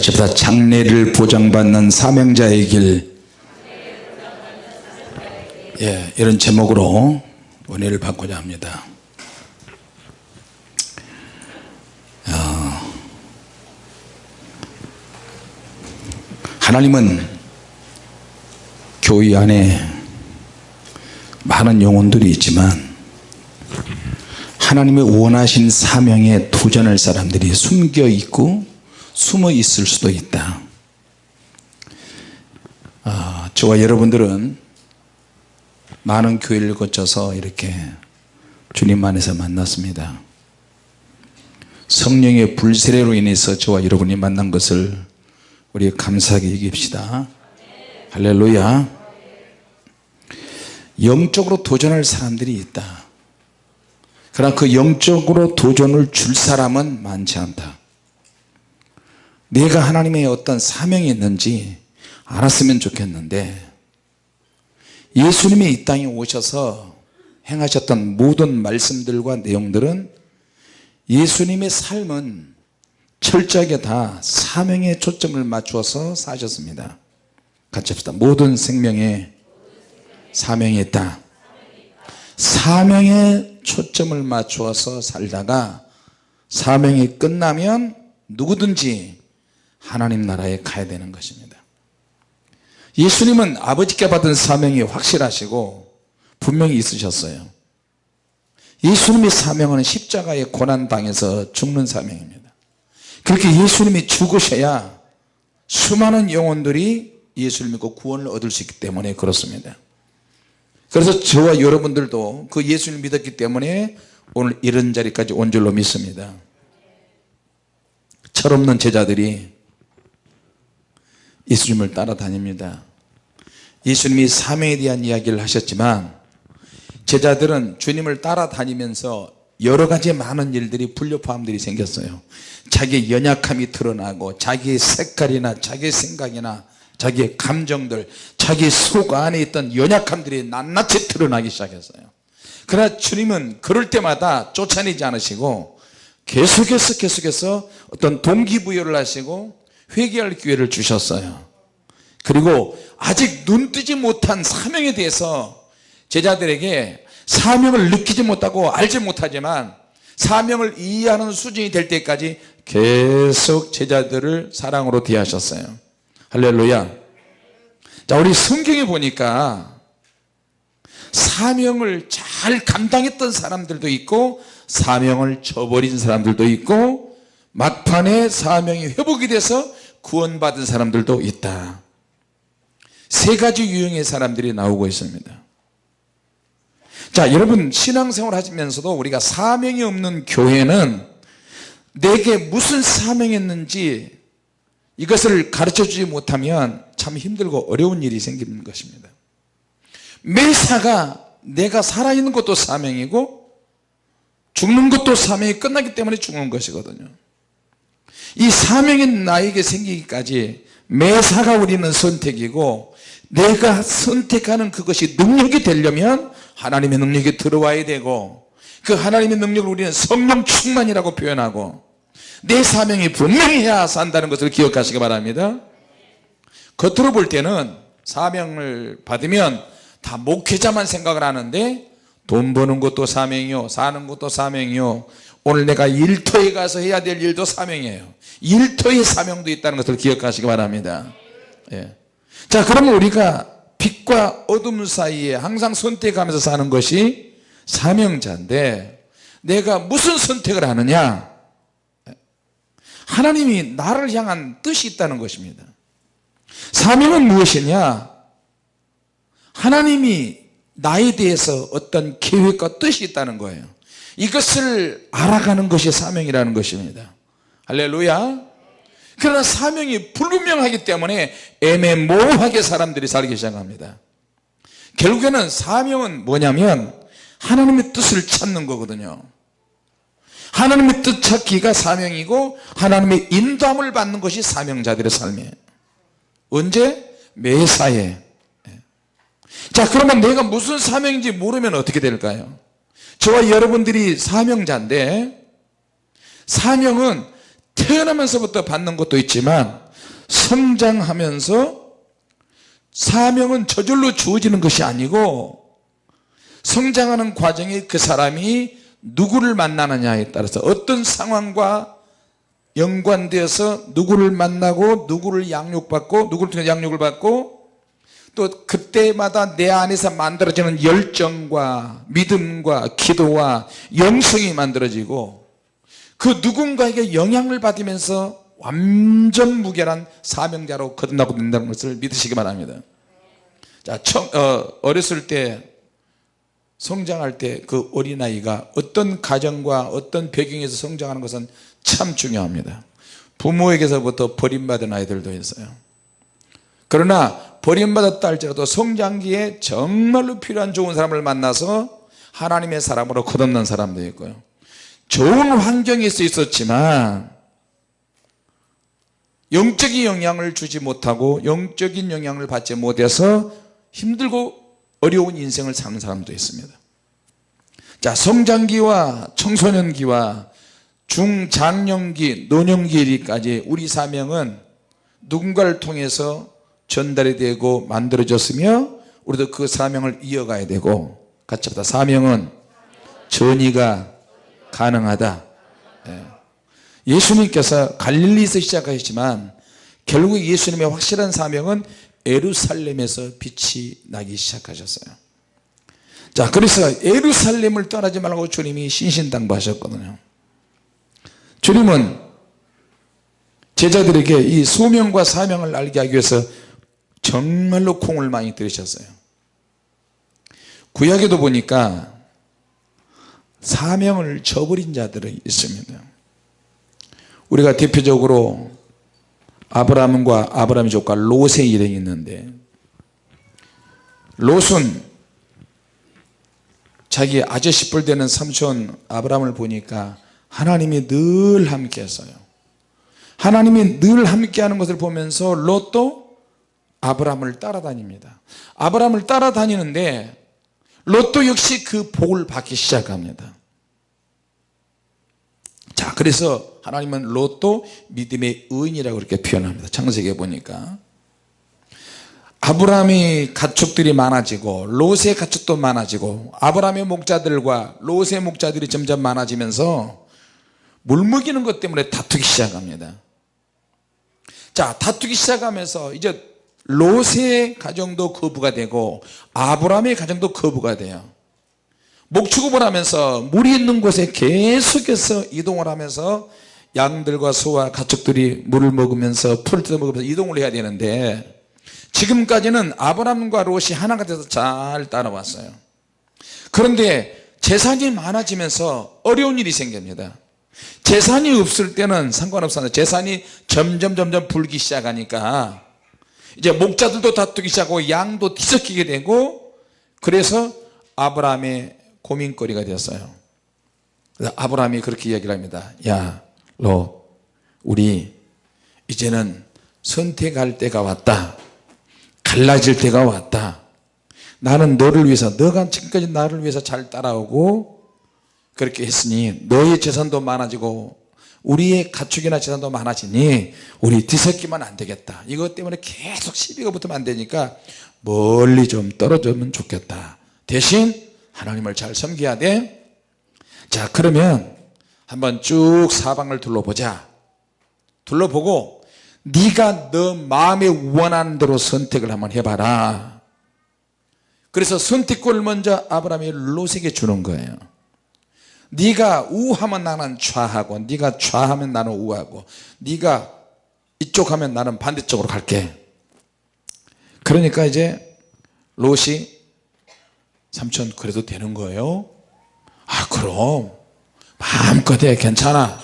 같이 보다 장래를 보장받는 사명자의 길. 예, 이런 제목으로 은혜를 받고자 합니다. 어, 하나님은 교회 안에 많은 영혼들이 있지만 하나님의 원하신 사명에 도전할 사람들이 숨겨 있고 숨어 있을 수도 있다. 아, 저와 여러분들은 많은 교회를 거쳐서 이렇게 주님 안에서 만났습니다. 성령의 불세례로 인해서 저와 여러분이 만난 것을 우리 감사하게 여깁시다. 할렐루야. 영적으로 도전할 사람들이 있다. 그러나 그 영적으로 도전을 줄 사람은 많지 않다 내가 하나님의 어떤 사명이 있는지 알았으면 좋겠는데 예수님이 이 땅에 오셔서 행하셨던 모든 말씀들과 내용들은 예수님의 삶은 철저하게 다 사명에 초점을 맞추어서 사셨습니다. 같이 합시다. 모든 생명에 사명이 있다. 사명에 초점을 맞추어서 살다가 사명이 끝나면 누구든지 하나님 나라에 가야 되는 것입니다. 예수님은 아버지께 받은 사명이 확실하시고 분명히 있으셨어요. 예수님의 사명은 십자가에 고난당해서 죽는 사명입니다. 그렇게 예수님이 죽으셔야 수많은 영혼들이 예수를 믿고 구원을 얻을 수 있기 때문에 그렇습니다. 그래서 저와 여러분들도 그 예수를 믿었기 때문에 오늘 이런 자리까지 온 줄로 믿습니다. 철없는 제자들이 예수님을 따라다닙니다. 예수님이 사명에 대한 이야기를 하셨지만 제자들은 주님을 따라다니면서 여러 가지 많은 일들이 불협화음들이 생겼어요. 자기의 연약함이 드러나고 자기의 색깔이나 자기의 생각이나 자기의 감정들 자기 속 안에 있던 연약함들이 낱낱이 드러나기 시작했어요. 그러나 주님은 그럴 때마다 쫓아내지 않으시고 계속해서 계속해서 어떤 동기부여를 하시고 회개할 기회를 주셨어요. 그리고 아직 눈뜨지 못한 사명에 대해서 제자들에게 사명을 느끼지 못하고 알지 못하지만 사명을 이해하는 수준이 될 때까지 계속 제자들을 사랑으로 대하셨어요. 할렐루야. 자 우리 성경에 보니까 사명을 잘 감당했던 사람들도 있고 사명을 저버린 사람들도 있고 막판에 사명이 회복이 돼서 구원받은 사람들도 있다. 세 가지 유형의 사람들이 나오고 있습니다. 자 여러분 신앙생활 하시면서도 우리가 사명이 없는 교회는 내게 무슨 사명이 있는지 이것을 가르쳐 주지 못하면 참 힘들고 어려운 일이 생기는 것입니다. 매사가 내가 살아있는 것도 사명이고 죽는 것도 사명이 끝나기 때문에 죽는 것이거든요 이 사명이 나에게 생기기까지 매사가 우리는 선택이고 내가 선택하는 그것이 능력이 되려면 하나님의 능력이 들어와야 되고 그 하나님의 능력을 우리는 성령 충만이라고 표현하고 내 사명이 분명해야 산다는 것을 기억하시기 바랍니다. 겉으로 볼 때는 사명을 받으면 다 목회자만 생각을 하는데 돈 버는 것도 사명이요 사는 것도 사명이요 오늘 내가 일터에 가서 해야 될 일도 사명이에요. 일터의 사명도 있다는 것을 기억하시기 바랍니다. 예. 자 그러면 우리가 빛과 어둠 사이에 항상 선택하면서 사는 것이 사명자인데 내가 무슨 선택을 하느냐? 하나님이 나를 향한 뜻이 있다는 것입니다. 사명은 무엇이냐? 하나님이 나에 대해서 어떤 계획과 뜻이 있다는 거예요 이것을 알아가는 것이 사명이라는 것입니다. 할렐루야. 그러나 사명이 불분명하기 때문에 애매모호하게 사람들이 살기 시작합니다. 결국에는 사명은 뭐냐면 하나님의 뜻을 찾는 거거든요. 하나님의 뜻 찾기가 사명이고 하나님의 인도함을 받는 것이 사명자들의 삶이에요. 언제? 매사에. 자 그러면 내가 무슨 사명인지 모르면 어떻게 될까요? 저와 여러분들이 사명자인데 사명은 태어나면서부터 받는 것도 있지만 성장하면서 사명은 저절로 주어지는 것이 아니고 성장하는 과정에 그 사람이 누구를 만나느냐에 따라서 어떤 상황과 연관되어서 누구를 만나고 누구를 양육받고 누구를 통해 양육을 받고 또 그때마다 내 안에서 만들어지는 열정과 믿음과 기도와 영성이 만들어지고 그 누군가에게 영향을 받으면서 완전 무결한 사명자로 거듭나고 된다는 것을 믿으시기 바랍니다. 자, 청, 어, 어렸을 때 성장할 때 그 어린아이가 어떤 가정과 어떤 배경에서 성장하는 것은 참 중요합니다. 부모에게서부터 버림받은 아이들도 있어요 그러나 버림받았다 할지라도 성장기에 정말로 필요한 좋은 사람을 만나서 하나님의 사람으로 거듭난 사람도 있고요. 좋은 환경에서 있었지만 영적인 영향을 주지 못하고 영적인 영향을 받지 못해서 힘들고 어려운 인생을 사는 사람도 있습니다. 자 성장기와 청소년기와 중장년기 노년기까지 우리 사명은 누군가를 통해서 전달이 되고 만들어졌으며 우리도 그 사명을 이어가야 되고 같이 합다. 사명은 전이가 가능하다. 예. 예수님께서 갈릴리에서 시작하셨지만 결국 예수님의 확실한 사명은 에루살렘에서 빛이 나기 시작하셨어요. 자 그래서 에루살렘을 떠나지 말고 주님이 신신당부하셨거든요. 주님은 제자들에게 이 소명과 사명을 알게 하기 위해서 정말로 콩을 많이 들으셨어요. 구약에도 보니까 사명을 저버린 자들이 있습니다. 우리가 대표적으로 아브라함과 아브라함의 조카 롯의 일행이 있는데 롯은 자기 아저씨 뻘 되는 삼촌 아브라함을 보니까 하나님이 늘 함께 했어요. 하나님이 늘 함께 하는 것을 보면서 롯도 아브라함을 따라다닙니다. 아브라함을 따라다니는데 롯도 역시 그 복을 받기 시작합니다. 자 그래서 하나님은 롯도 믿음의 의인이라고 그렇게 표현합니다. 창세기에 보니까. 아브라함의 가축들이 많아지고 롯의 가축도 많아지고 아브라함의 목자들과 롯의 목자들이 점점 많아지면서 물먹이는 것 때문에 다투기 시작합니다. 자 다투기 시작하면서 이제 롯의 가정도 거부가 되고 아브라함의 가정도 거부가 돼요. 목축업을 하면서 물이 있는 곳에 계속해서 이동을 하면서 양들과 소와 가축들이 물을 먹으면서 풀을 뜯어 먹으면서 이동을 해야 되는데 지금까지는 아브라함과 롯이 하나가 돼서 잘 따라왔어요. 그런데 재산이 많아지면서 어려운 일이 생깁니다. 재산이 없을 때는 상관없었는데 재산이 점점 점점 불기 시작하니까 이제 목자들도 다투기 시작하고 양도 뒤섞이게 되고 그래서 아브라함의 고민거리가 되었어요. 아브라함이 그렇게 이야기를 합니다. 야 너 우리 이제는 선택할 때가 왔다. 갈라질 때가 왔다. 나는 너를 위해서 너가 지금까지 나를 위해서 잘 따라오고 그렇게 했으니 너의 재산도 많아지고 우리의 가축이나 재산도 많아지니 우리 뒤섞이면 안 되겠다. 이것 때문에 계속 시비가 붙으면 안 되니까 멀리 좀 떨어지면 좋겠다. 대신 하나님을 잘 섬겨야 돼자 그러면 한번 쭉 사방을 둘러보자. 둘러보고 네가 너 마음에 원하는 대로 선택을 한번 해봐라. 그래서 선택권을 먼저 아브라함이 롯에게 주는 거예요 네가 우하면 나는 좌하고 네가 좌하면 나는 우하고 네가 이쪽 하면 나는 반대쪽으로 갈게. 그러니까 이제 롯이 삼촌 그래도 되는 거예요? 아 그럼. 마음껏 해 괜찮아.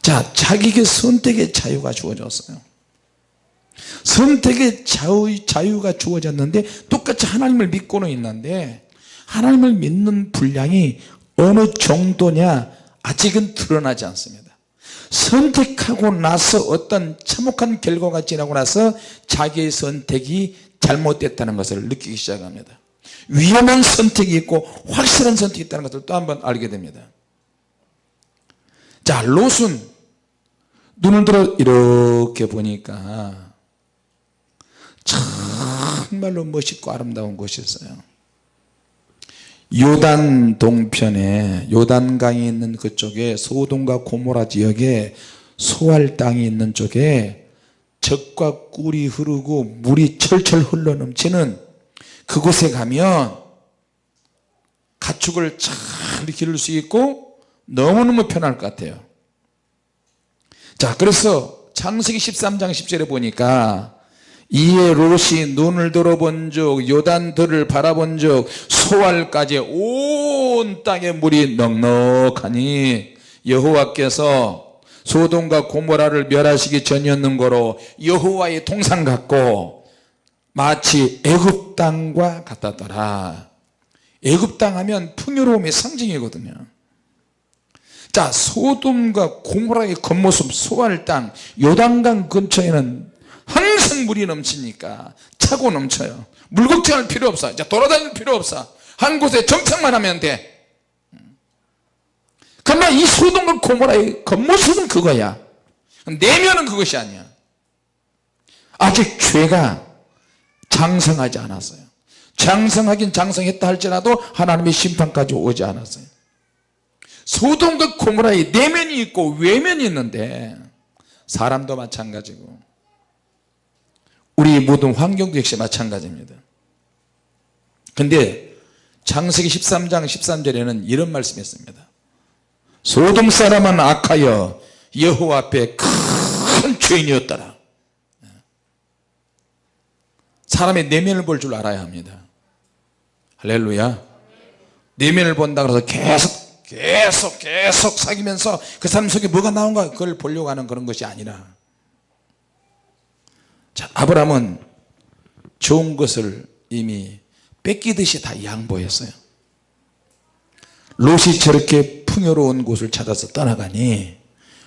자 자기에게 선택의 자유가 주어졌어요. 선택의 자유, 자유가 주어졌는데 똑같이 하나님을 믿고는 있는데 하나님을 믿는 분량이 어느 정도냐 아직은 드러나지 않습니다. 선택하고 나서 어떤 참혹한 결과가 지나고 나서 자기의 선택이 잘못됐다는 것을 느끼기 시작합니다. 위험한 선택이 있고 확실한 선택이 있다는 것을 또 한 번 알게 됩니다. 자 롯은 눈을 들어 이렇게 보니까 정말로 멋있고 아름다운 곳이었어요 요단 동편에 요단강이 있는 그쪽에 소돔과 고모라 지역에 소알 땅이 있는 쪽에 적과 꿀이 흐르고 물이 철철 흘러 넘치는 그곳에 가면 가축을 잘 기를 수 있고 너무너무 편할 것 같아요. 자 그래서 창세기 13장 10절에 보니까 이에 롯이 눈을 들어본 적 요단들을 바라본 적 소알까지 온 땅에 물이 넉넉하니 여호와께서 소돔과 고모라를 멸하시기 전이었는 거로 여호와의 통상 같고 마치 애굽 땅과 같았더라. 애굽 땅 하면 풍요로움의 상징이거든요. 자 소돔과 고모라의 겉모습 소알 땅 요단강 근처에는 항상 물이 넘치니까 차고 넘쳐요. 물 걱정할 필요 없어. 이제 돌아다닐 필요 없어. 한 곳에 정착만 하면 돼. 그러나 이 소돔과 고모라의 겉모습은 그거야. 내면은 그것이 아니야. 아직 죄가 장성하지 않았어요. 장성하긴 장성했다 할지라도 하나님의 심판까지 오지 않았어요. 소돔과 고모라의 내면이 있고 외면이 있는데 사람도 마찬가지고 우리 모든 환경도 역시 마찬가지입니다. 근데 장세기 13장 13절에는 이런 말씀이 있습니다. 소돔 사람은 악하여 여호와 앞에 큰 죄인이었더라. 사람의 내면을 볼 줄 알아야 합니다. 할렐루야. 내면을 본다 그래서 계속 계속 계속 사귀면서 그 사람 속에 뭐가 나온가 그걸 보려고 하는 그런 것이 아니라 자 아브라함은 좋은 것을 이미 뺏기듯이 다 양보했어요. 롯이 저렇게 풍요로운 곳을 찾아서 떠나가니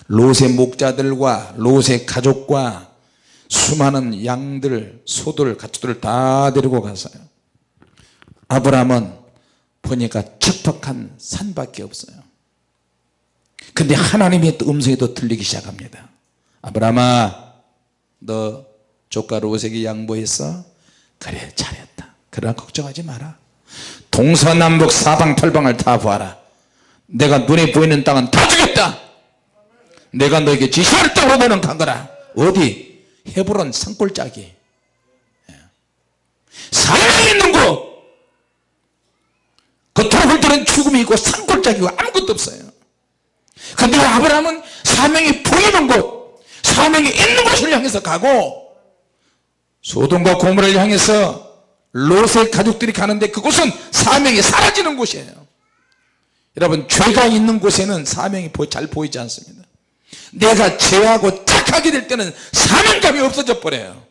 롯의 목자들과 롯의 가족과 수많은 양들 소들 가축들을 다 데리고 갔어요. 아브라함은 보니까 척박한 산밖에 없어요. 근데 하나님의 음성이 또 들리기 시작합니다. 아브라함아 너 조카 롯에게 양보했어? 그래 잘했다. 그러나 걱정하지 마라. 동서남북 사방팔방을 다 보아라. 내가 눈에 보이는 땅은 다 주겠다. 내가 너에게 지시할 땅으로 너는 간 거라. 어디? 헤브론 산골짜기. 사람이 있는 곳! 겉으로 들은 죽음이 있고 산골짜기고 아무것도 없어요. 근데 아브라함은 사명이 보이는 곳 사명이 있는 곳을 향해서 가고 소돔과 고모를 향해서 롯의 가족들이 가는데 그곳은 사명이 사라지는 곳이에요. 여러분 죄가 있는 곳에는 사명이 잘 보이지 않습니다. 내가 죄하고 착하게 될 때는 사명감이 없어져 버려요.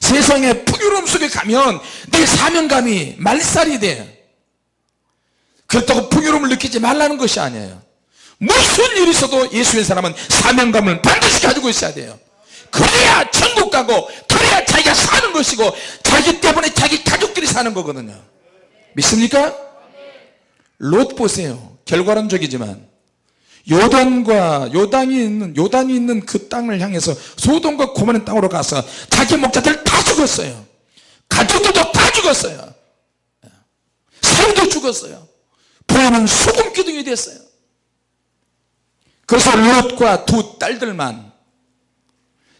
세상의 풍요로움 속에 가면 내 사명감이 말살이 돼요. 그렇다고 풍요로움을 느끼지 말라는 것이 아니에요. 무슨 일이 있어도 예수의 사람은 사명감을 반드시 가지고 있어야 돼요. 그래야 천국 가고 그래야 자기가 사는 것이고 자기 때문에 자기 가족들이 사는 거거든요. 믿습니까? 롯 보세요. 결과론적이지만 요단과 요단이 있는 요단이 있는 그 땅을 향해서 소돔과 고만의 땅으로 가서 자기 목자들 다 죽었어요. 가족들도 다 죽었어요. 사람도 죽었어요. 부하는 소금 기둥이 됐어요. 그래서 롯과 두 딸들만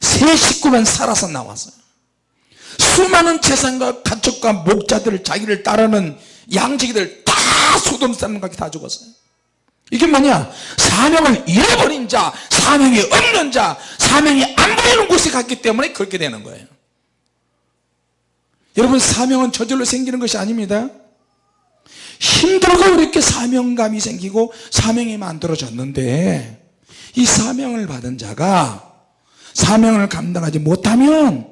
세 식구만 살아서 나왔어요 수많은 재산과 가축과 목자들 자기를 따르는 양지기들 다 소돔 사람과 다 죽었어요. 이게 뭐냐? 사명을 잃어버린 자 사명이 없는 자 사명이 안 보이는 곳에 갔기 때문에 그렇게 되는 거예요. 여러분 사명은 저절로 생기는 것이 아닙니다. 힘들고 이렇게 사명감이 생기고 사명이 만들어졌는데 이 사명을 받은 자가 사명을 감당하지 못하면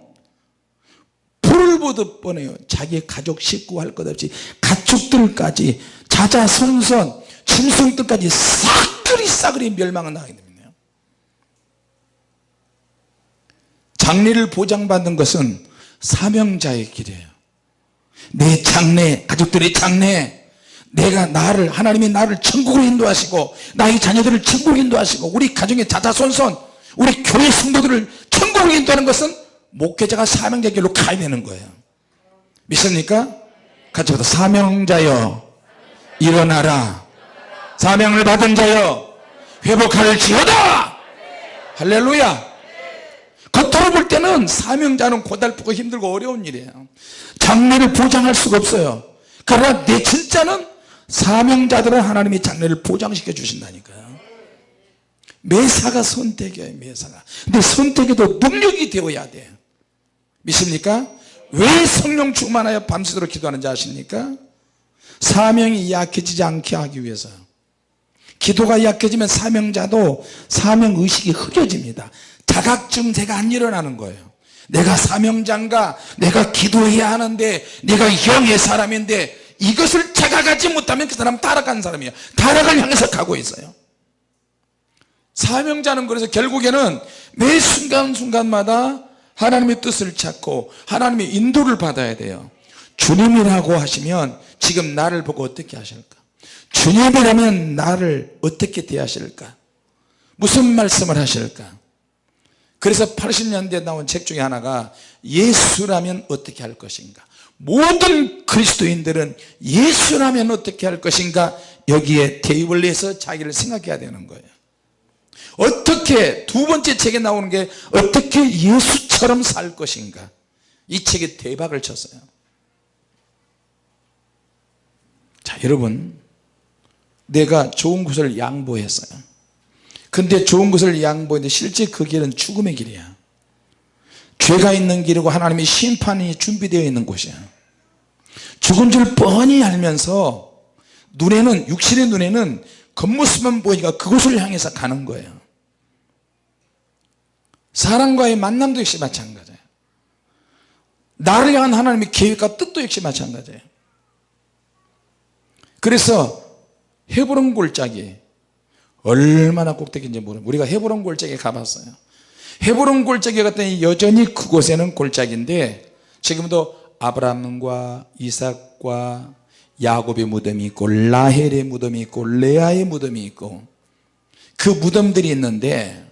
불을 보듯 뻔해요. 자기 가족 식구 할 것 없이 가축들까지 자자손손 짐승들까지 싸그리 싸그리 멸망을 당하게 됩니다. 장래를 보장받는 것은 사명자의 길이에요. 내 장래 가족들의 장래 내가 나를 하나님이 나를 천국으로 인도하시고 나의 자녀들을 천국으로 인도하시고 우리 가정의 자자손손 우리 교회 성도들을 천국으로 인도하는 것은 목회자가 사명자 길로 가야 되는 거예요. 믿습니까? 같이 보다 사명자여 일어나라. 사명을 받은 자여 회복할 지어다! 할렐루야! 겉으로 볼 때는 사명자는 고달프고 힘들고 어려운 일이에요. 장래를 보장할 수가 없어요. 그러나 내 진짜는 사명자들은 하나님이 장래를 보장시켜 주신다니까요. 매사가 선택이에요 매사가. 근데 선택에도 능력이 되어야 돼요 믿습니까? 왜 성령 충만하여 밤새도록 기도하는지 아십니까? 사명이 약해지지 않게 하기 위해서. 기도가 약해지면 사명자도 사명의식이 흐려집니다. 자각증세가 안 일어나는 거예요. 내가 사명자인가 내가 기도해야 하는데 내가 영의 사람인데 이것을 자각하지 못하면 그 사람 타락한 사람이에요. 타락을 향해서 가고 있어요. 사명자는 그래서 결국에는 매 순간순간마다 하나님의 뜻을 찾고 하나님의 인도를 받아야 돼요. 주님이라고 하시면 지금 나를 보고 어떻게 하실까? 주님이라면 나를 어떻게 대하실까? 무슨 말씀을 하실까? 그래서 80년대에 나온 책 중에 하나가 예수라면 어떻게 할 것인가? 모든 그리스도인들은 예수라면 어떻게 할 것인가? 여기에 대입을 해서 자기를 생각해야 되는 거예요 어떻게 두 번째 책에 나오는 게 어떻게 예수처럼 살 것인가? 이 책이 대박을 쳤어요. 자 여러분 내가 좋은 것을 양보했어요. 근데 좋은 것을 양보했는데 실제 그 길은 죽음의 길이야. 죄가 있는 길이고 하나님의 심판이 준비되어 있는 곳이야. 죽은 줄 뻔히 알면서 눈에는 육신의 눈에는 겉모습만 보이니까 그곳을 향해서 가는 거예요. 사람과의 만남도 역시 마찬가지예요 나를 향한 하나님의 계획과 뜻도 역시 마찬가지예요 그래서 헤브론 골짜기 얼마나 꼭대기인지 모르는 우리가 헤브론 골짜기에 가봤어요. 헤브론 골짜기 갔더니 여전히 그곳에는 골짜기인데 지금도 아브라함과 이삭과 야곱의 무덤이 있고 라헬의 무덤이 있고 레아의 무덤이 있고 그 무덤들이 있는데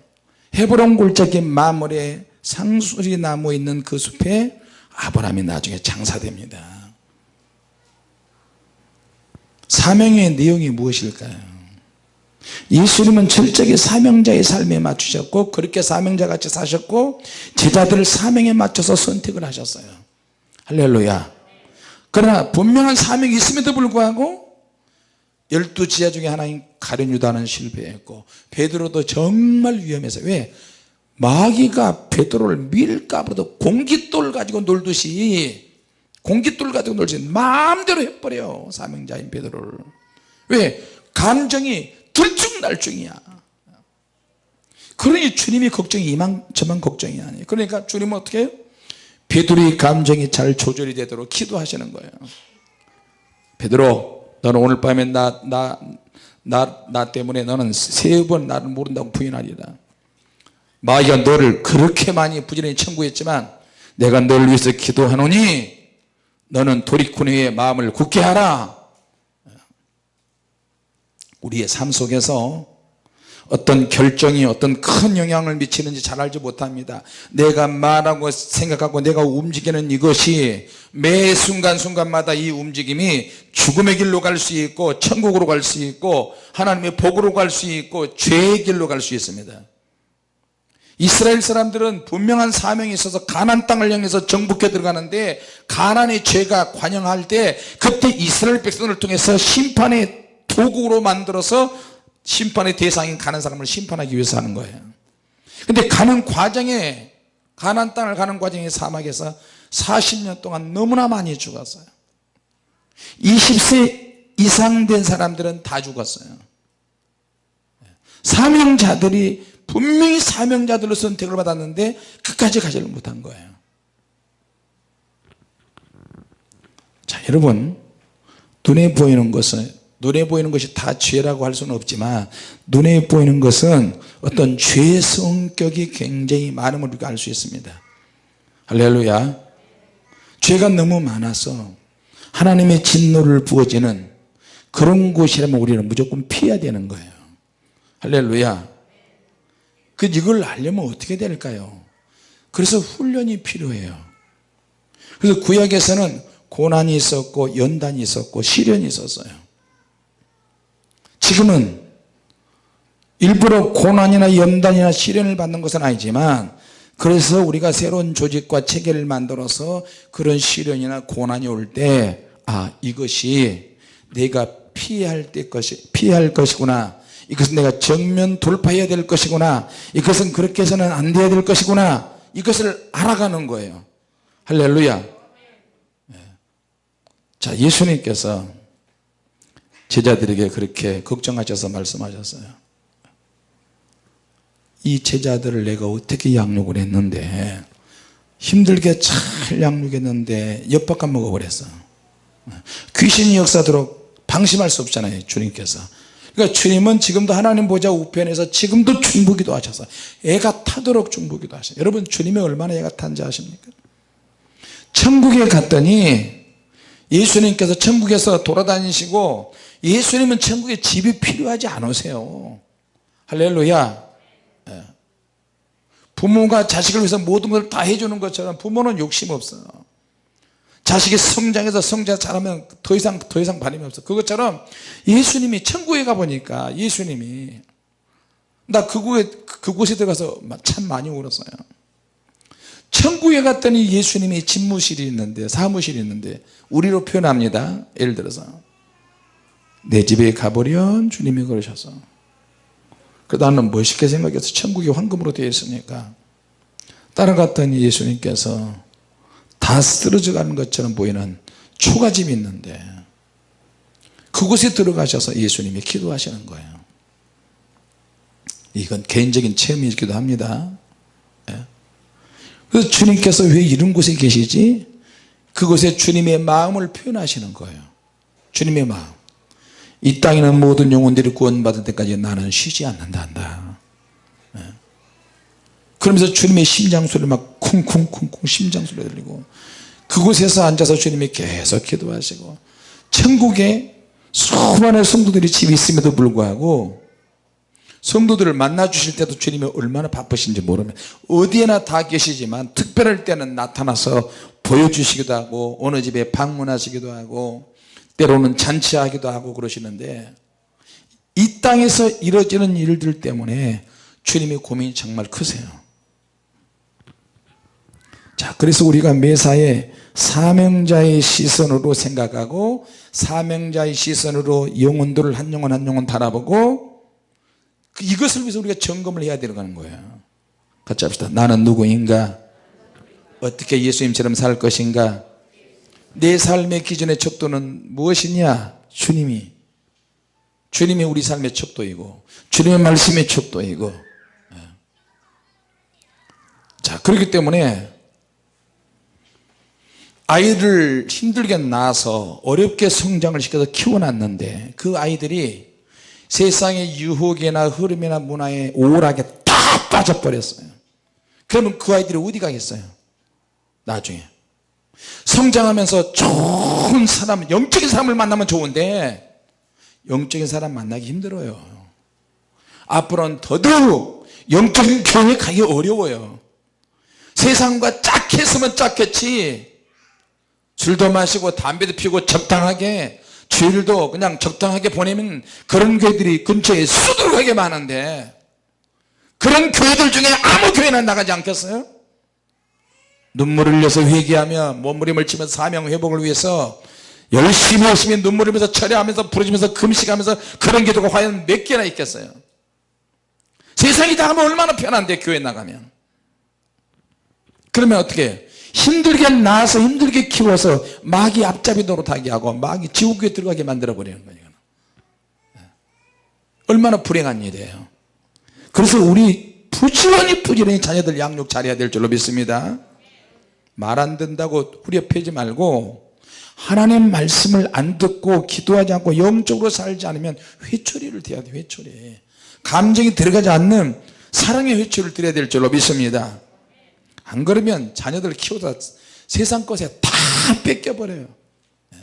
헤브론 골짜기 마물에 상수리 나무 있는 그 숲에 아브라함이 나중에 장사됩니다. 사명의 내용이 무엇일까요? 예수님은 철저하게 사명자의 삶에 맞추셨고 그렇게 사명자같이 사셨고 제자들을 사명에 맞춰서 선택을 하셨어요. 할렐루야 그러나 분명한 사명이 있음에도 불구하고 열두 지하 중에 하나인 가룟 유다는 실패했고 베드로도 정말 위험해서 왜? 마귀가 베드로를 밀까보도 공깃돌 가지고 놀듯이 공깃돌 가지고 놀듯이 마음대로 해버려요 사명자인 베드로를. 왜? 감정이 들쭉날쭉이야. 그러니 주님이 걱정이 이만저만 걱정이 아니에요. 그러니까 주님은 어떻게 해요 베드로의 감정이 잘 조절이 되도록 기도하시는 거예요. 베드로 너는 오늘 밤에 나, 나, 나, 나 때문에 너는 세 번 나를 모른다고 부인하리라 마귀가 너를 그렇게 많이 부지런히 청구했지만 내가 너를 위해서 기도하노니 너는 도리쿠니의 마음을 굳게 하라. 우리의 삶 속에서 어떤 결정이 어떤 큰 영향을 미치는지 잘 알지 못합니다. 내가 말하고 생각하고 내가 움직이는 이것이 매 순간순간마다 이 움직임이 죽음의 길로 갈 수 있고 천국으로 갈 수 있고 하나님의 복으로 갈 수 있고 죄의 길로 갈 수 있습니다. 이스라엘 사람들은 분명한 사명이 있어서 가난 땅을 향해서 정복해 들어가는데 가난의 죄가 관영할 때 그때 이스라엘 백성을 통해서 심판의 도구로 만들어서 심판의 대상인 가는 사람을 심판하기 위해서 하는 거예요. 근데 가는 과정에 가난 땅을 가는 과정에 사막에서 40년 동안 너무나 많이 죽었어요. 20세 이상 된 사람들은 다 죽었어요. 사명자들이 분명히 사명자들로 선택을 받았는데 끝까지 가지를 못한 거예요. 자 여러분 눈에 보이는 것은 눈에 보이는 것이 다 죄라고 할 수는 없지만 눈에 보이는 것은 어떤 죄 성격이 굉장히 많음을 우리가 알 수 있습니다. 할렐루야. 죄가 너무 많아서 하나님의 진노를 부어지는 그런 곳이라면 우리는 무조건 피해야 되는 거예요. 할렐루야. 그 이걸 알려면 어떻게 될까요? 그래서 훈련이 필요해요. 그래서 구약에서는 고난이 있었고 연단이 있었고 시련이 있었어요 지금은 일부러 고난이나 연단이나 시련을 받는 것은 아니지만 그래서 우리가 새로운 조직과 체계를 만들어서 그런 시련이나 고난이 올 때 아 이것이 내가 피할 때 것이 피할 것이구나. 이것은 내가 정면 돌파해야 될 것이구나. 이것은 그렇게 해서는 안 돼야 될 것이구나. 이것을 알아가는 거예요. 할렐루야. 예. 자 예수님께서 제자들에게 그렇게 걱정하셔서 말씀하셨어요. 이 제자들을 내가 어떻게 양육을 했는데 힘들게 잘 양육했는데 엿바꿔 먹어버렸어 귀신이 역사도록 방심할 수 없잖아요 주님께서. 그러니까 주님은 지금도 하나님 보좌 우편에서 지금도 중보기도 하셔서 애가 타도록 중보기도 하셔요. 여러분 주님이 얼마나 애가 탄지 아십니까? 천국에 갔더니 예수님께서 천국에서 돌아다니시고 예수님은 천국에 집이 필요하지 않으세요. 할렐루야. 예. 부모가 자식을 위해서 모든 걸 다 해주는 것처럼 부모는 욕심 없어요. 자식이 성장해서 성장 잘하면 더 이상 더 이상 바람이 없어 그것처럼 예수님이 천국에 가보니까 예수님이 나 그곳에 그곳에 들어가서 참 많이 울었어요 천국에 갔더니 예수님이 집무실이 있는데 사무실이 있는데 우리로 표현합니다. 예를 들어서 내 집에 가보련 주님이 그러셔서. 그 나는 멋있게 생각해서 천국이 황금으로 되어 있으니까 따라갔더니 예수님께서 다 쓰러져 가는 것처럼 보이는 초가집이 있는데 그곳에 들어가셔서 예수님이 기도하시는 거예요. 이건 개인적인 체험이기도 합니다. 예. 그래서 주님께서 왜 이런 곳에 계시지? 그곳에 주님의 마음을 표현하시는 거예요. 주님의 마음. 이 땅에 있는 모든 영혼들이 구원받을 때까지 나는 쉬지 않는다 한다. 예. 그러면서 주님의 심장소리 막 쿵쿵쿵쿵 심장소리 들리고 그곳에서 앉아서 주님이 계속 기도하시고 천국에 수많은 성도들이 집이 있음에도 불구하고 성도들을 만나 주실 때도 주님이 얼마나 바쁘신지 모르면 어디에나 다 계시지만 특별할 때는 나타나서 보여주시기도 하고 어느 집에 방문하시기도 하고 때로는 잔치하기도 하고 그러시는데 이 땅에서 이루어지는 일들 때문에 주님의 고민이 정말 크세요. 자 그래서 우리가 매사에 사명자의 시선으로 생각하고 사명자의 시선으로 영혼들을 한 영혼 한 영혼 바라보고 그 이것을 위해서 우리가 점검을 해야 되는 거예요. 같이 합시다. 나는 누구인가? 어떻게 예수님처럼 살 것인가? 내 삶의 기준의 척도는 무엇이냐? 주님이. 주님이 우리 삶의 척도이고 주님의 말씀의 척도이고. 예. 자 그렇기 때문에 아이를 힘들게 낳아서 어렵게 성장을 시켜서 키워놨는데 그 아이들이 세상의 유혹이나 흐름이나 문화에 오락에 다 빠져버렸어요. 그러면 그 아이들이 어디 가겠어요? 나중에. 성장하면서 좋은 사람 영적인 사람을 만나면 좋은데 영적인 사람 만나기 힘들어요. 앞으로는 더더욱 영적인 교회 가기 어려워요. 세상과 짝했으면 짝했지. 술도 마시고 담배도 피우고 적당하게 주일도 그냥 적당하게 보내면 그런 교회들이 근처에 수두룩하게 많은데 그런 교회들 중에 아무 교회나 나가지 않겠어요? 눈물을 흘려서 회개하며 몸부림을 치면서 사명 회복을 위해서 열심히 열심히 눈물 흘리면서 철회하면서 부르짖으면서 금식하면서 그런 기도가 과연 몇 개나 있겠어요 세상이 다 하면 얼마나 편한데 교회 나가면 그러면 어떻게? 힘들게 낳아서 힘들게 키워서 마귀 앞잡이 노릇하게 하고 마귀 지옥에 들어가게 만들어 버리는 거예요 예. 얼마나 불행한 일이에요. 그래서 우리 부지런히 부지런히 자녀들 양육 잘해야 될 줄로 믿습니다. 말 안 듣는다고 후려 패지 말고 하나님 말씀을 안 듣고 기도하지 않고 영적으로 살지 않으면 회초리를 대야 돼 회초리. 감정이 들어가지 않는 사랑의 회초리를 드려야 될 줄로 믿습니다 안 그러면 자녀들 키우다 세상 것에 다 뺏겨버려요. 예.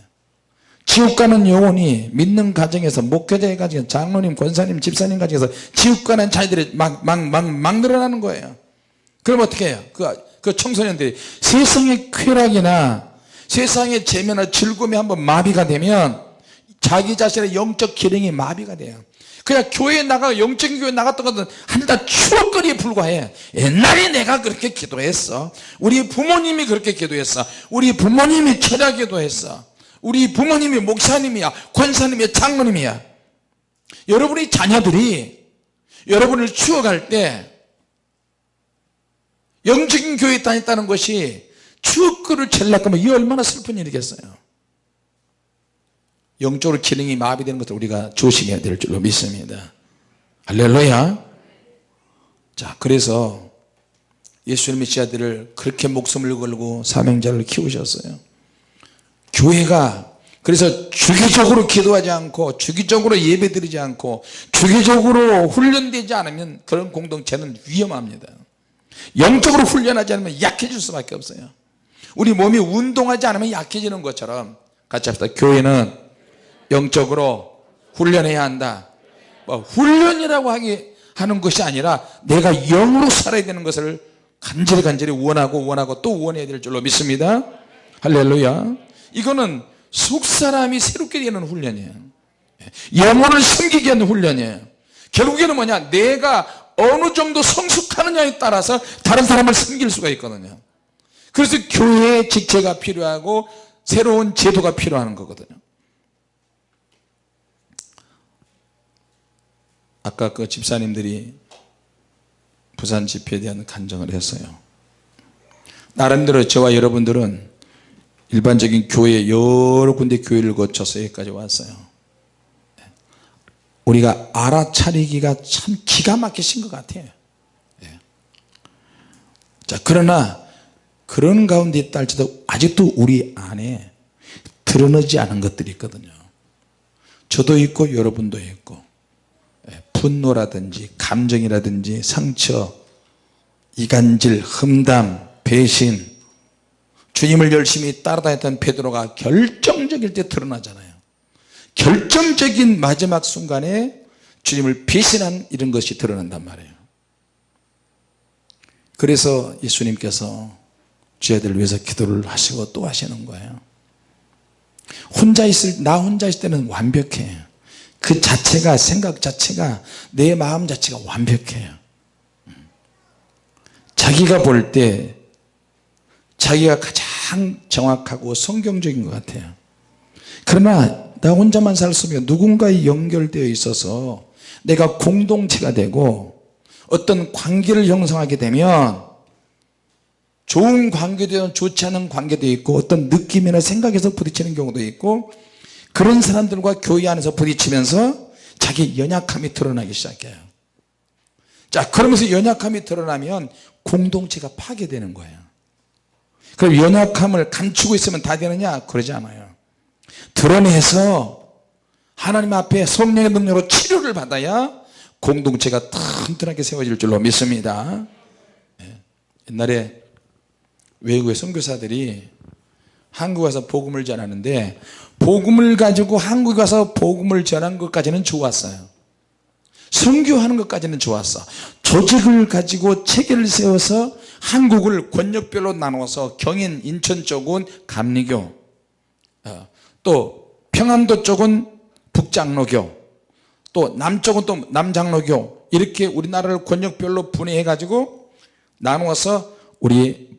지옥 가는 영혼이 믿는 가정에서 목회자의 가정에서 장로님 권사님 집사님 가정에서 지옥 가는 자녀들이 막 막 막 막 늘어나는 거예요. 그럼 어떻게 해요? 그, 그 청소년들이 세상의 쾌락이나 세상의 재미나 즐거움이 한번 마비가 되면 자기 자신의 영적 기능이 마비가 돼요 그냥 교회에 나가 영적인 교회 나갔던 것은 한다 추억거리에 불과해. 옛날에 내가 그렇게 기도했어. 우리 부모님이 그렇게 기도했어. 우리 부모님이 철야 기도했어. 우리 부모님이 목사님이야 권사님이야 장로님이야. 여러분의 자녀들이 여러분을 추억할 때 영적인 교회에 다녔다는 것이 채려고 하면 이 얼마나 슬픈 일이겠어요 영적으로 기능이 마비되는 것을 우리가 조심해야 될 줄로 믿습니다. 할렐루야. 자 그래서 예수님의 지아들을 그렇게 목숨을 걸고 사명자를 키우셨어요. 교회가 그래서 주기적으로 기도하지 않고 주기적으로 예배 드리지 않고 주기적으로 훈련되지 않으면 그런 공동체는 위험합니다. 영적으로 훈련하지 않으면 약해질 수밖에 없어요. 우리 몸이 운동하지 않으면 약해지는 것처럼 같이 합시다. 교회는 영적으로 훈련해야 한다. 뭐 훈련이라고 하기 하는 것이 아니라 내가 영으로 살아야 되는 것을 간절히 간절히 원하고 원하고 또 원해야 될 줄로 믿습니다. 할렐루야. 이거는 속사람이 새롭게 되는 훈련이에요. 영혼을 섬기게 하는 훈련이에요. 결국에는 뭐냐? 내가 어느 정도 성숙하느냐에 따라서 다른 사람을 섬길 수가 있거든요. 그래서 교회의 직체가 필요하고 새로운 제도가 필요한 거거든요 아까 그 집사님들이 부산 집회에 대한 간정을 했어요. 나름대로 저와 여러분들은 일반적인 교회 여러 군데 교회를 거쳐서 여기까지 왔어요. 우리가 알아차리기가 참 기가 막히신 것 같아요. 예. 자 그러나 그런 가운데 할지도 아직도 우리 안에 드러나지 않은 것들이 있거든요. 저도 있고 여러분도 있고 분노라든지 감정이라든지 상처 이간질 흠담 배신. 주님을 열심히 따라다녔던 베드로가 결정적일 때 드러나잖아요. 결정적인 마지막 순간에 주님을 배신한 이런 것이 드러난단 말이에요. 그래서 예수님께서 죄들 위해서 기도를 하시고 또 하시는 거예요. 혼자 있을 나 혼자 있을 때는 완벽해 그 자체가 생각 자체가 내 마음 자체가 완벽해요. 자기가 볼 때 자기가 가장 정확하고 성경적인 것 같아요. 그러나 나 혼자만 살수 없으면 누군가에 연결되어 있어서 내가 공동체가 되고 어떤 관계를 형성하게 되면 좋은 관계도 좋지 않은 관계도 있고 어떤 느낌이나 생각에서 부딪히는 경우도 있고 그런 사람들과 교회 안에서 부딪히면서 자기 연약함이 드러나기 시작해요. 자 그러면서 연약함이 드러나면 공동체가 파괴되는 거예요. 그럼 연약함을 감추고 있으면 다 되느냐? 그러지 않아요. 드러내서 하나님 앞에 성령의 능력으로 치료를 받아야 공동체가 튼튼하게 세워질 줄로 믿습니다. 예. 옛날에 외국의 선교사들이 한국 와서 복음을 전하는데 복음을 가지고 한국에 가서 복음을 전한 것까지는 좋았어요. 선교하는 것까지는 좋았어. 조직을 가지고 체계를 세워서 한국을 권역별로 나눠서 경인 인천 쪽은 감리교 어, 또 평안도 쪽은 북장로교 또 남쪽은 또 남장로교 이렇게 우리나라를 권역별로 분해해 가지고 나누어서 우리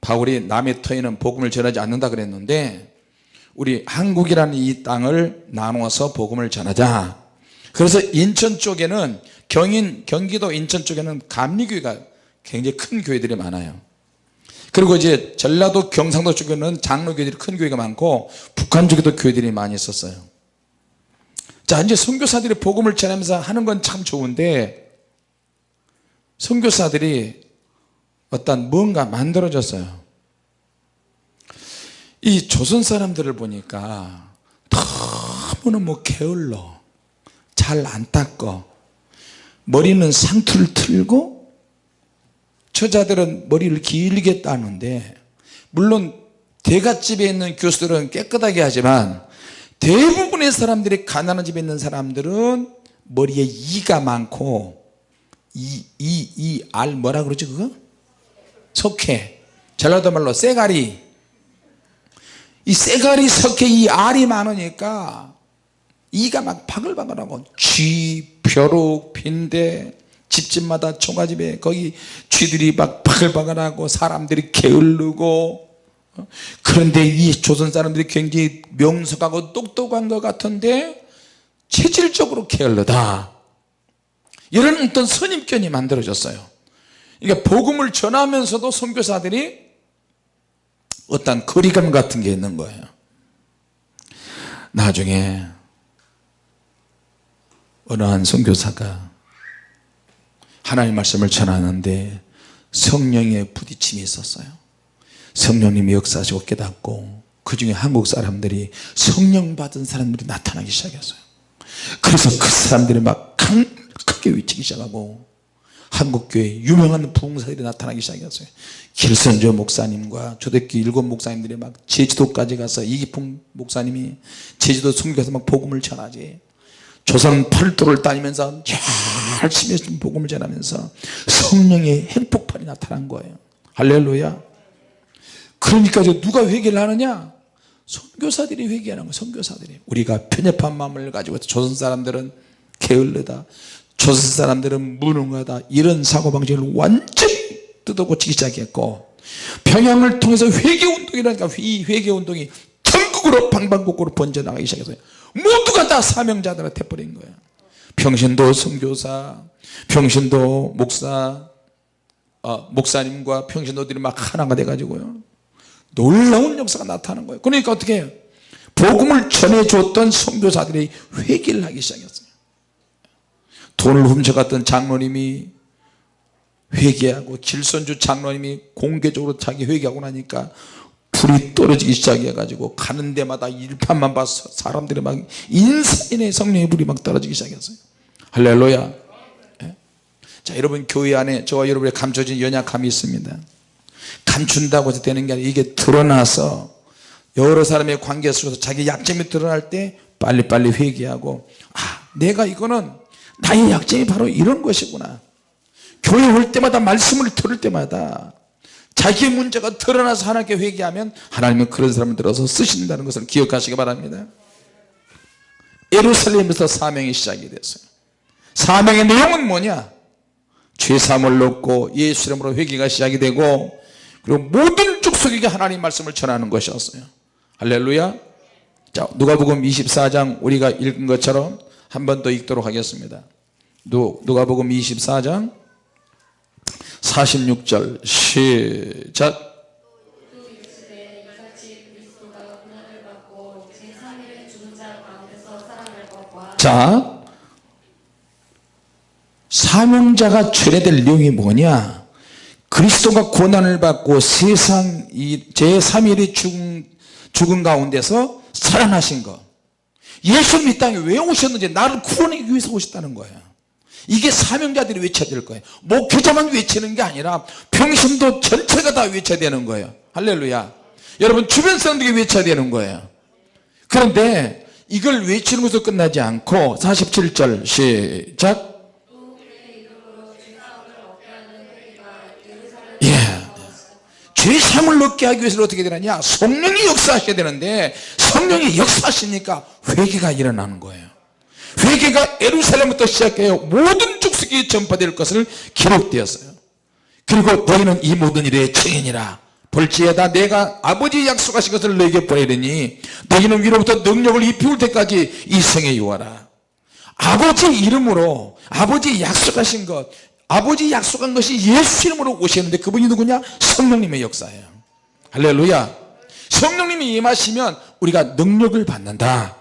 바울이 남의 터에는 복음을 전하지 않는다 그랬는데 우리 한국이라는 이 땅을 나누어서 복음을 전하자. 그래서 인천 쪽에는 경인 경기도 인천 쪽에는 감리교회가 굉장히 큰 교회들이 많아요. 그리고 이제 전라도 경상도 쪽에는 장로교회들이 큰 교회가 많고 북한 쪽에도 교회들이 많이 있었어요. 자 이제 선교사들이 복음을 전하면서 하는 건 참 좋은데 선교사들이 어떤 뭔가 만들어졌어요 이 조선 사람들을 보니까 너무너무 게을러. 잘 안 닦어. 머리는 상투를 틀고 처자들은 머리를 길게 따는데 물론 대갓집에 있는 교수들은 깨끗하게 하지만 대부분의 사람들이 가난한 집에 있는 사람들은 머리에 이가 많고 이 이 이 알 뭐라 그러지 그거? 석회. 전라도 말로 쇠가리 이 쇠가리 석회 이 알이 많으니까 이가 막 바글바글하고 쥐, 벼룩, 빈대 집집마다 초가집에 거기 쥐들이 막 바글바글하고 사람들이 게을르고 어? 그런데 이 조선 사람들이 굉장히 명석하고 똑똑한 것 같은데 체질적으로 게을르다 이런 어떤 선입견이 만들어졌어요 그러니까 복음을 전하면서도 선교사들이 어떤 거리감 같은 게 있는 거예요. 나중에 어느 한 선교사가 하나님 말씀을 전하는데 성령의 부딪힘이 있었어요. 성령님이 역사하시고 깨닫고 그 중에 한국 사람들이 성령 받은 사람들이 나타나기 시작했어요. 그래서 그 사람들이 막 크게 외치기 시작하고 한국교회 유명한 부흥사들이 나타나기 시작했어요. 길선조 목사님과 초대교회 일곱 목사님들이 막 제주도까지 가서 이기풍 목사님이 제주도 선교에서 막 복음을 전하지. 조선 팔도를 다니면서 열심히 복음을 전하면서 성령의 핵폭발이 나타난 거예요. 할렐루야. 그러니까 누가 회개를 하느냐? 선교사들이 회개하는 거예요 선교사들이. 우리가 편협한 마음을 가지고 조선 사람들은 게을르다 조선 사람들은 무능하다. 이런 사고방식을 완전히 뜯어고치기 시작했고 평양을 통해서 회개운동이라니까 이 회개운동이 전국으로 방방곡곡으로 번져나가기 시작했어요. 모두가 다 사명자들한테 버린 거예요. 평신도 선교사 평신도 목사 어, 목사님과 평신도들이 막 하나가 돼 가지고요. 놀라운 역사가 나타나는 거예요. 그러니까 어떻게 해요? 복음을 전해줬던 선교사들이 회개를 하기 시작했어요 돈을 훔쳐갔던 장로님이 회개하고 길선주 장로님이 공개적으로 자기 회개하고 나니까 불이 떨어지기 시작해 가지고 가는 데마다 일판만 봐서 사람들이 막 인산인의 성령의 불이 막 떨어지기 시작했어요. 할렐루야. 예? 자 여러분 교회 안에 저와 여러분의 감춰진 연약함이 있습니다. 감춘다고 해서 되는 게 아니라 이게 드러나서 여러 사람의 관계 속에서 자기 약점이 드러날 때 빨리빨리 회개하고 아 내가 이거는 나의 약점이 바로 이런 것이구나. 교회 올 때마다 말씀을 들을 때마다 자기의 문제가 드러나서 하나님께 회개하면 하나님은 그런 사람을 들어서 쓰신다는 것을 기억하시기 바랍니다. 예루살렘에서 사명이 시작이 됐어요. 사명의 내용은 뭐냐? 죄사함을 얻고 예수 이름으로 회개가 시작이 되고 그리고 모든 족속에게 하나님 말씀을 전하는 것이었어요. 할렐루야. 자 누가복음 24장 우리가 읽은 것처럼 한 번 더 읽도록 하겠습니다. 누가복음 24장 46절 시작. 자 사명자가 철회될 내용이 뭐냐? 그리스도가 고난을 받고 세상 제3일의 죽음, 죽은 가운데서 살아나신 것 예수님 이 땅에 왜 오셨는지 나를 구원하기 위해서 오셨다는 거예요. 이게 사명자들이 외쳐야 될 거예요. 목회자만 외치는 게 아니라 평신도 전체가 다 외쳐야 되는 거예요. 할렐루야. 여러분 주변 사람들이 외쳐야 되는 거예요. 그런데 이걸 외치는 것으로 끝나지 않고 47절 시작 죄상을 얻게 하기 위해서 어떻게 되느냐? 성령이 역사하셔야 되는데 성령이 역사하시니까 회개가 일어나는 거예요. 회개가 에루살렘부터 시작해요. 모든 족속이 전파될 것을 기록되었어요. 그리고 너희는 이 모든 일의 증인이라. 볼지에다 내가 아버지 약속하신 것을 너에게 보내리니 너희는 위로부터 능력을 입히울 때까지 이 성에 요하라. 아버지 이름으로 아버지 약속하신 것 아버지 약속한 것이 예수 이름으로 오셨는데 그분이 누구냐? 성령님의 역사예요. 할렐루야. 성령님이 임하시면 우리가 능력을 받는다.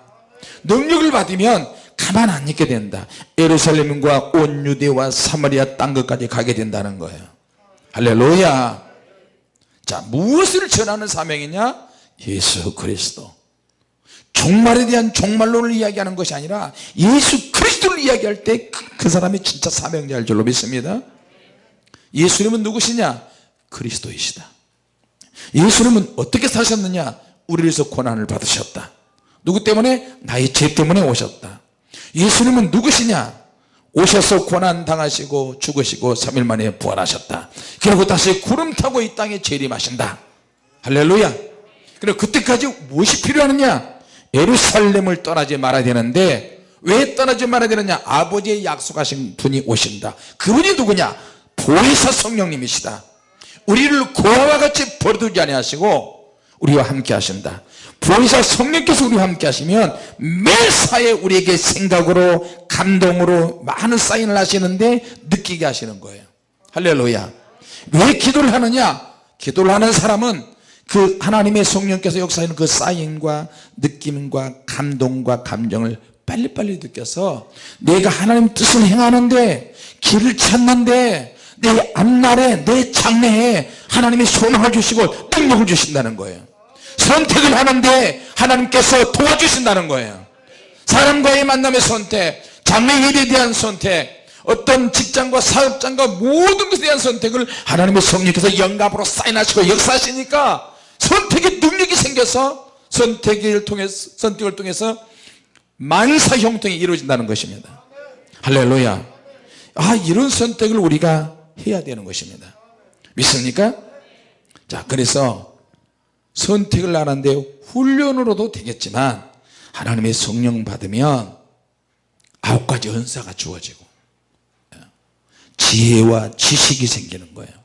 능력을 받으면 가만 안 있게 된다. 예루살렘과 온 유대와 사마리아 땅 끝까지 가게 된다는 거예요. 할렐루야. 자 무엇을 전하는 사명이냐? 예수 그리스도 종말에 대한 종말론을 이야기하는 것이 아니라 예수 그리스도를 이야기할 때그 그 사람이 진짜 사명자일 줄로 믿습니다. 예수님은 누구시냐? 그리스도이시다. 예수님은 어떻게 사셨느냐? 우리에서 고난을 받으셨다. 누구 때문에? 나의 죄 때문에 오셨다. 예수님은 누구시냐? 오셔서 고난 당하시고 죽으시고 3일 만에 부활하셨다. 그리고 다시 구름 타고 이 땅에 재림하신다. 할렐루야. 그리고 그때까지 무엇이 필요하느냐 예루살렘을 떠나지 말아야 되는데 왜 떠나지 말아야 되느냐? 아버지의 약속하신 분이 오신다. 그분이 누구냐? 보혜사 성령님이시다. 우리를 고아와 같이 버려두지 아니하시고 우리와 함께 하신다. 보혜사 성령께서 우리와 함께 하시면 매사에 우리에게 생각으로 감동으로 많은 사인을 하시는데 느끼게 하시는 거예요. 할렐루야. 왜 기도를 하느냐? 기도를 하는 사람은 그 하나님의 성령께서 역사하는 그 사인과 느낌과 감동과 감정을 빨리빨리 느껴서 내가 하나님 뜻을 행하는데 길을 찾는데 내 앞날에 내 장래에 하나님의 소망을 주시고 능력을 주신다는 거예요. 선택을 하는데 하나님께서 도와주신다는 거예요. 사람과의 만남의 선택 장래 일에 대한 선택 어떤 직장과 사업장과 모든 것에 대한 선택을 하나님의 성령께서 영감으로 사인하시고 역사하시니까 선택의 능력이 생겨서 선택을 통해서 선택을 통해서 만사 형통이 이루어진다는 것입니다. 할렐루야. 아 이런 선택을 우리가 해야 되는 것입니다. 믿습니까? 자 그래서 선택을 하는데 훈련으로도 되겠지만 하나님의 성령 받으면 아홉 가지 은사가 주어지고 지혜와 지식이 생기는 거예요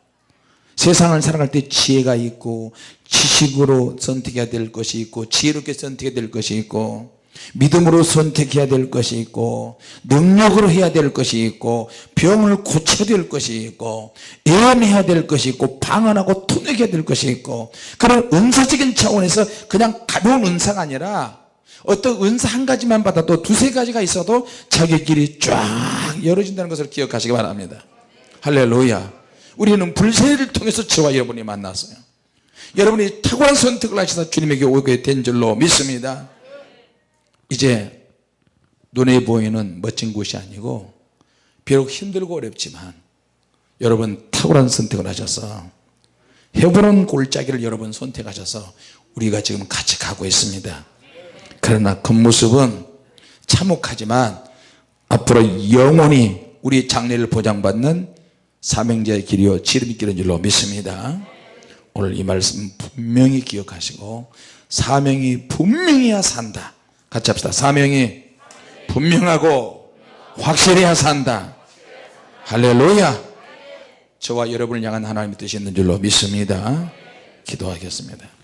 세상을 살아갈 때 지혜가 있고 지식으로 선택해야 될 것이 있고 지혜롭게 선택해야 될 것이 있고 믿음으로 선택해야 될 것이 있고 능력으로 해야 될 것이 있고 병을 고쳐야 될 것이 있고 예언해야 될 것이 있고 방언하고 토내야 될 것이 있고 그런 은사적인 차원에서 그냥 가벼운 은사가 아니라 어떤 은사 한 가지만 받아도 두세 가지가 있어도 자기끼리 쫙 열어진다는 것을 기억하시기 바랍니다. 할렐루야 우리는 불세를 통해서 저와 여러분이 만났어요. 여러분이 탁월한 선택을 하셔서 주님에게 오게 된 줄로 믿습니다. 이제 눈에 보이는 멋진 곳이 아니고 비록 힘들고 어렵지만 여러분 탁월한 선택을 하셔서 해보는 골짜기를 여러분 선택하셔서 우리가 지금 같이 가고 있습니다. 그러나 겉모습은 참혹하지만 앞으로 영원히 우리 장래를 보장받는 사명자의 길이요 지름길인 줄로 믿습니다. 오늘 이 말씀 분명히 기억하시고 사명이 분명해야 산다. 같이 합시다. 사명이 분명하고 확실해야 산다. 할렐루야. 저와 여러분을 향한 하나님의 뜻이 있는 줄로 믿습니다. 기도하겠습니다